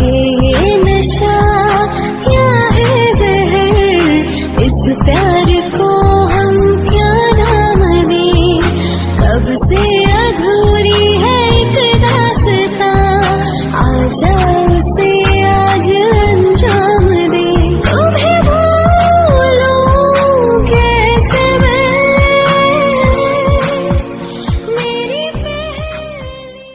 है ये नशा क्या है जहर? इस प्यार